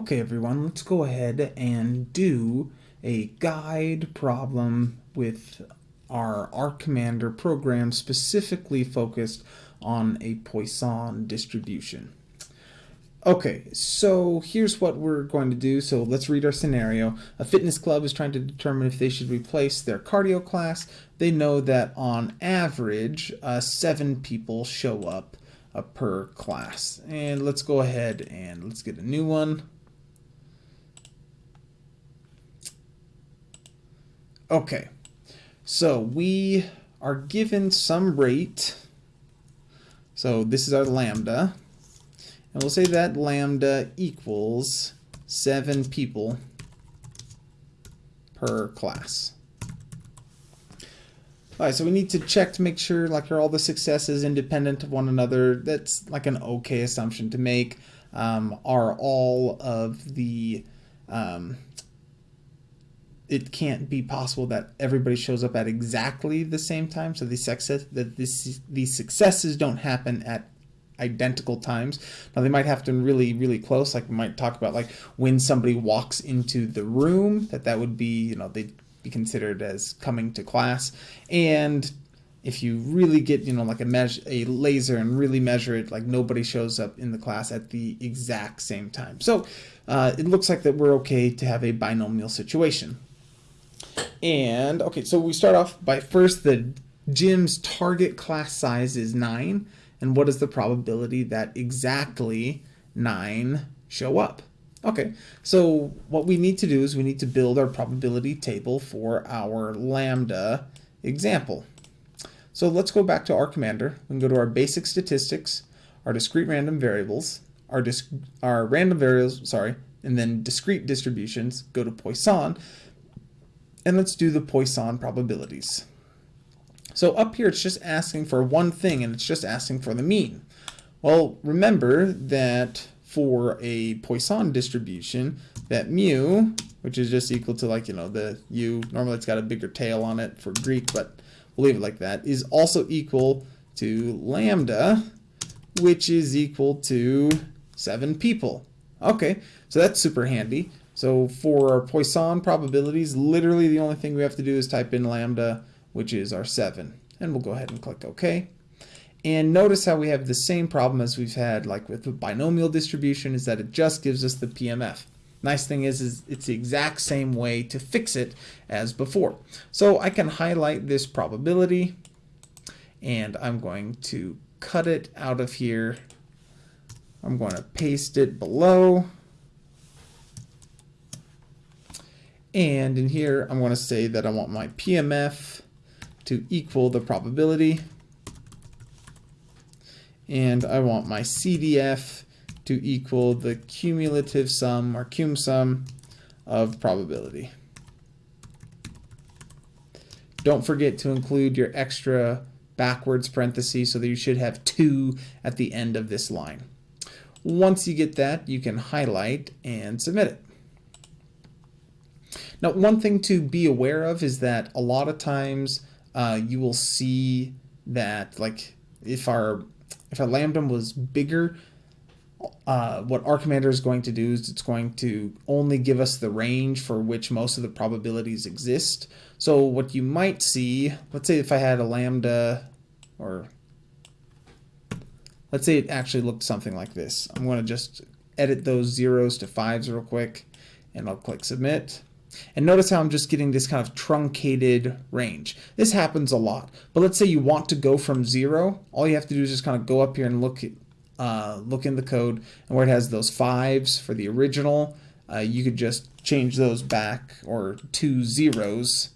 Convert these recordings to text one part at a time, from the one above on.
Okay everyone, let's go ahead and do a guide problem with our R Commander program specifically focused on a Poisson distribution. Okay, so here's what we're going to do. So let's read our scenario. A fitness club is trying to determine if they should replace their cardio class. They know that on average, uh, seven people show up uh, per class. And let's go ahead and let's get a new one. Okay, so we are given some rate. So this is our lambda. And we'll say that lambda equals 7 people per class. Alright, so we need to check to make sure like are all the successes independent of one another. That's like an okay assumption to make. Um, are all of the um, it can't be possible that everybody shows up at exactly the same time. So the success that this these successes don't happen at identical times. Now they might happen really really close. Like we might talk about like when somebody walks into the room that that would be you know they'd be considered as coming to class and if you really get you know like a measure a laser and really measure it like nobody shows up in the class at the exact same time so uh, it looks like that we're okay to have a binomial situation and, okay, so we start off by first the gym's target class size is 9. And what is the probability that exactly 9 show up? Okay, so what we need to do is we need to build our probability table for our lambda example. So let's go back to R Commander. We can go to our basic statistics, our discrete random variables, our, our random variables, sorry, and then discrete distributions, go to Poisson, and let's do the Poisson probabilities. So up here, it's just asking for one thing, and it's just asking for the mean. Well, remember that for a Poisson distribution, that mu, which is just equal to like, you know, the u, normally it's got a bigger tail on it for Greek, but we'll leave it like that, is also equal to lambda, which is equal to 7 people. Okay, so that's super handy. So for our Poisson probabilities, literally the only thing we have to do is type in lambda, which is our 7. And we'll go ahead and click OK. And notice how we have the same problem as we've had like with the binomial distribution is that it just gives us the PMF. Nice thing is, is it's the exact same way to fix it as before. So I can highlight this probability and I'm going to cut it out of here. I'm going to paste it below And in here, I'm going to say that I want my PMF to equal the probability. And I want my CDF to equal the cumulative sum or cum sum of probability. Don't forget to include your extra backwards parentheses so that you should have two at the end of this line. Once you get that, you can highlight and submit it. Now, one thing to be aware of is that a lot of times uh, you will see that, like, if our if our lambda was bigger, uh, what R Commander is going to do is it's going to only give us the range for which most of the probabilities exist. So what you might see, let's say if I had a lambda, or let's say it actually looked something like this. I'm going to just edit those zeros to fives real quick, and I'll click submit. And notice how I'm just getting this kind of truncated range. This happens a lot. But let's say you want to go from zero. All you have to do is just kind of go up here and look uh, look in the code. And where it has those fives for the original, uh, you could just change those back or two zeros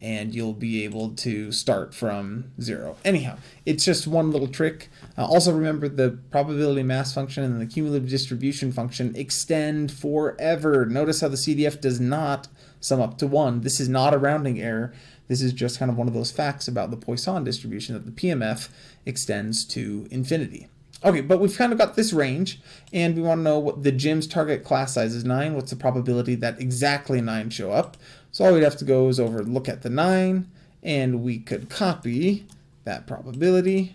and you'll be able to start from zero. Anyhow, it's just one little trick. Uh, also remember the probability mass function and the cumulative distribution function extend forever. Notice how the CDF does not sum up to one. This is not a rounding error. This is just kind of one of those facts about the Poisson distribution that the PMF extends to infinity. Okay, but we've kind of got this range, and we want to know what the gym's target class size is 9. What's the probability that exactly 9 show up? So all we'd have to go is over look at the 9, and we could copy that probability,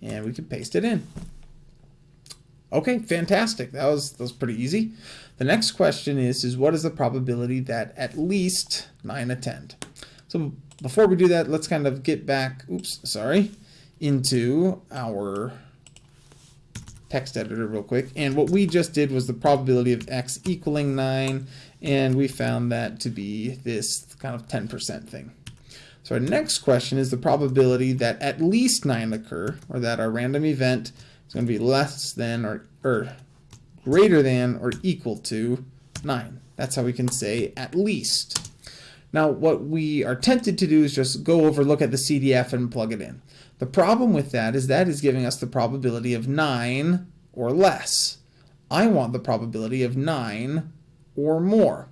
and we could paste it in. Okay, fantastic. That was that was pretty easy. The next question is is what is the probability that at least 9 attend? So before we do that, let's kind of get back, oops, sorry, into our text editor real quick. And what we just did was the probability of x equaling 9, and we found that to be this kind of 10% thing. So our next question is the probability that at least 9 occur, or that our random event is going to be less than or, or greater than or equal to 9. That's how we can say at least. Now what we are tempted to do is just go over, look at the CDF and plug it in. The problem with that is that is giving us the probability of 9 or less. I want the probability of 9 or more.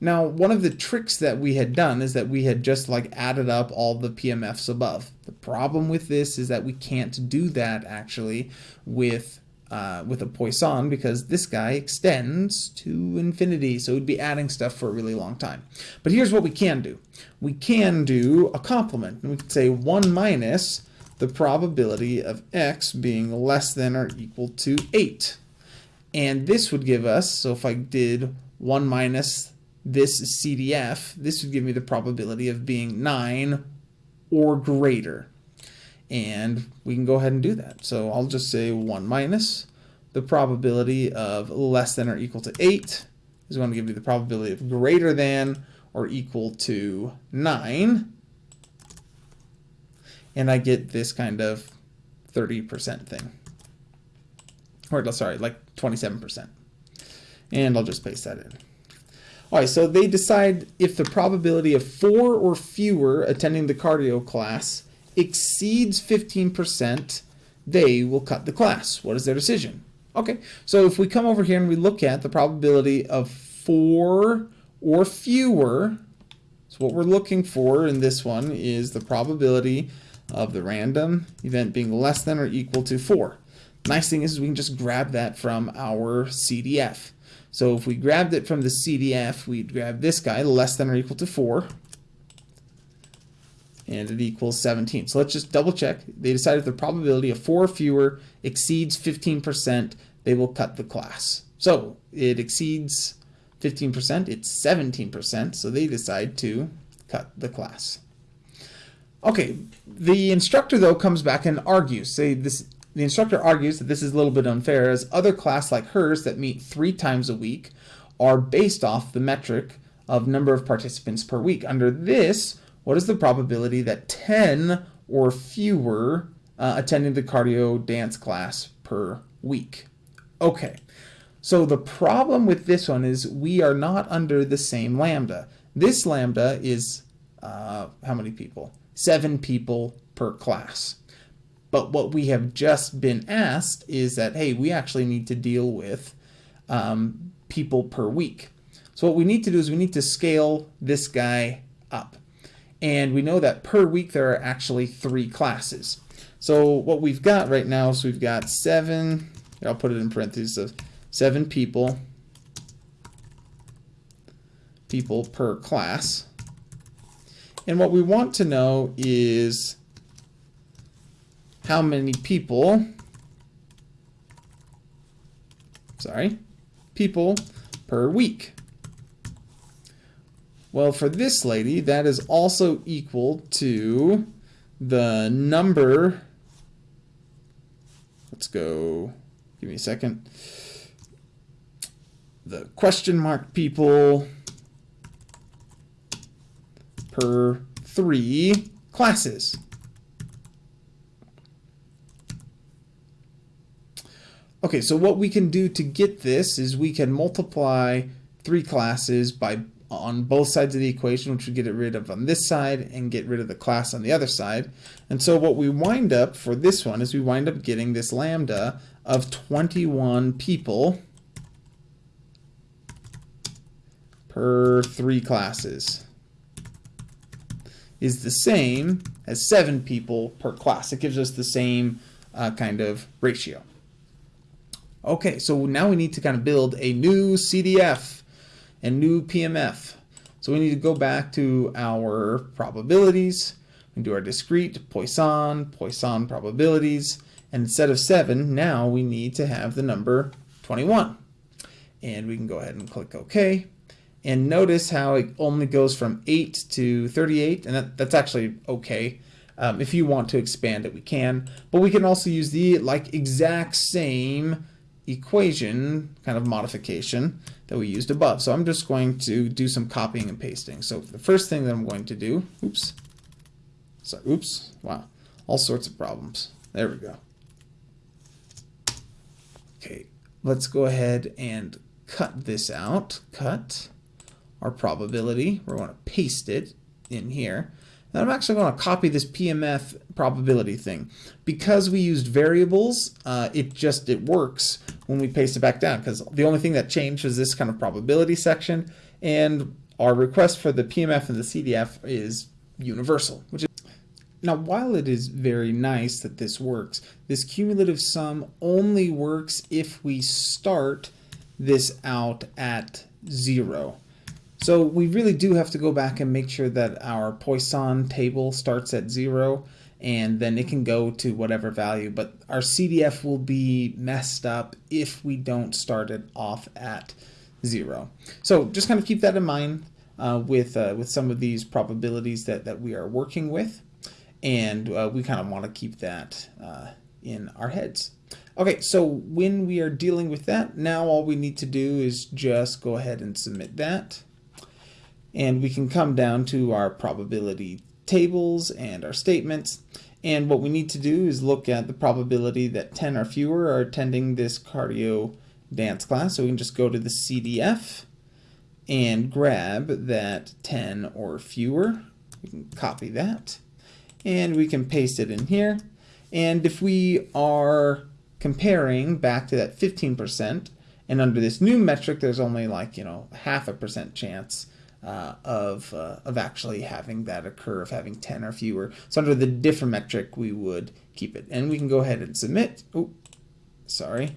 Now, one of the tricks that we had done is that we had just like added up all the PMFs above. The problem with this is that we can't do that actually with uh, with a Poisson because this guy extends to infinity, so we'd be adding stuff for a really long time. But here's what we can do. We can do a complement, and we could say 1 minus the probability of x being less than or equal to 8. And this would give us, so if I did 1 minus this CDF, this would give me the probability of being 9 or greater. And we can go ahead and do that. So I'll just say 1 minus the probability of less than or equal to 8 is going to give you the probability of greater than or equal to 9 and I get this kind of 30% thing. Or, sorry, like 27%. And I'll just paste that in. All right, so they decide if the probability of four or fewer attending the cardio class exceeds 15%, they will cut the class. What is their decision? Okay, so if we come over here and we look at the probability of four or fewer, so what we're looking for in this one is the probability of the random event being less than or equal to 4. Nice thing is we can just grab that from our CDF. So if we grabbed it from the CDF, we'd grab this guy, less than or equal to 4, and it equals 17. So let's just double check. They decide if the probability of 4 or fewer exceeds 15%, they will cut the class. So it exceeds 15%, it's 17%, so they decide to cut the class. Okay, the instructor though comes back and argues. Say this the instructor argues that this is a little bit unfair as other class like hers that meet three times a week are based off the metric of number of participants per week. Under this, what is the probability that 10 or fewer uh, attending the cardio dance class per week? Okay, so the problem with this one is we are not under the same lambda. This lambda is uh, how many people? seven people per class. But what we have just been asked is that, hey, we actually need to deal with um, people per week. So what we need to do is we need to scale this guy up. And we know that per week there are actually three classes. So what we've got right now is we've got seven, I'll put it in parentheses, seven people, people per class. And what we want to know is how many people, sorry, people per week. Well, for this lady, that is also equal to the number, let's go, give me a second, the question mark people per three classes. Okay, so what we can do to get this is we can multiply three classes by on both sides of the equation, which would get it rid of on this side and get rid of the class on the other side. And so what we wind up for this one is we wind up getting this lambda of 21 people per three classes is the same as seven people per class. It gives us the same uh, kind of ratio. Okay, so now we need to kind of build a new CDF and new PMF. So we need to go back to our probabilities and do our discrete Poisson, Poisson probabilities, And instead of 7, now we need to have the number 21. And we can go ahead and click OK. And notice how it only goes from 8 to 38, and that, that's actually okay. Um, if you want to expand it, we can. But we can also use the like exact same equation kind of modification that we used above. So I'm just going to do some copying and pasting. So the first thing that I'm going to do, oops, so oops, wow, all sorts of problems. There we go. Okay, let's go ahead and cut this out. Cut our probability. We're going to paste it in here. I'm actually going to copy this PMF probability thing. Because we used variables, uh, it just, it works when we paste it back down because the only thing that changed was this kind of probability section and our request for the PMF and the CDF is universal, which is now, while it is very nice that this works, this cumulative sum only works if we start this out at zero. So we really do have to go back and make sure that our Poisson table starts at zero and then it can go to whatever value. But our CDF will be messed up if we don't start it off at zero. So just kind of keep that in mind uh, with, uh, with some of these probabilities that, that we are working with. And uh, we kind of want to keep that uh, in our heads. Okay, so when we are dealing with that, now all we need to do is just go ahead and submit that. And we can come down to our probability tables and our statements. And what we need to do is look at the probability that 10 or fewer are attending this cardio dance class. So we can just go to the CDF and grab that 10 or fewer. We can copy that and we can paste it in here. And if we are comparing back to that 15%, and under this new metric, there's only like, you know, half a percent chance uh, of, uh, of actually having that occur, of having 10 or fewer. So under the different metric, we would keep it. And we can go ahead and submit. Oh, sorry.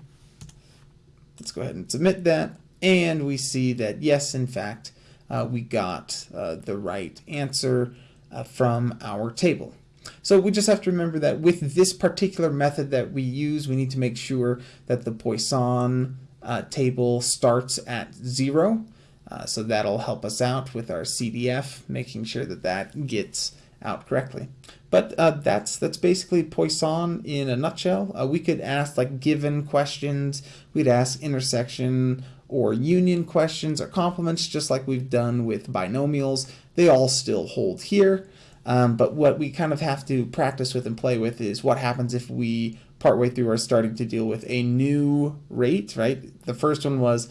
Let's go ahead and submit that. And we see that, yes, in fact, uh, we got uh, the right answer uh, from our table. So we just have to remember that with this particular method that we use, we need to make sure that the Poisson uh, table starts at zero. Uh, so that'll help us out with our CDF, making sure that that gets out correctly. But uh, that's that's basically Poisson in a nutshell. Uh, we could ask like given questions, we'd ask intersection or union questions or complements, just like we've done with binomials. They all still hold here. Um, but what we kind of have to practice with and play with is what happens if we partway through are starting to deal with a new rate, right? The first one was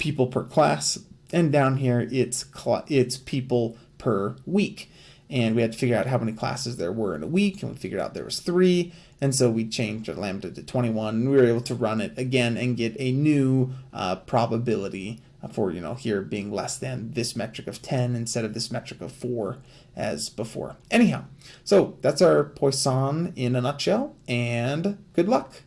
people per class, and down here it's it's people per week. And we had to figure out how many classes there were in a week, and we figured out there was three, and so we changed our lambda to 21, and we were able to run it again and get a new uh, probability for, you know, here being less than this metric of 10 instead of this metric of 4 as before. Anyhow, so that's our Poisson in a nutshell, and good luck.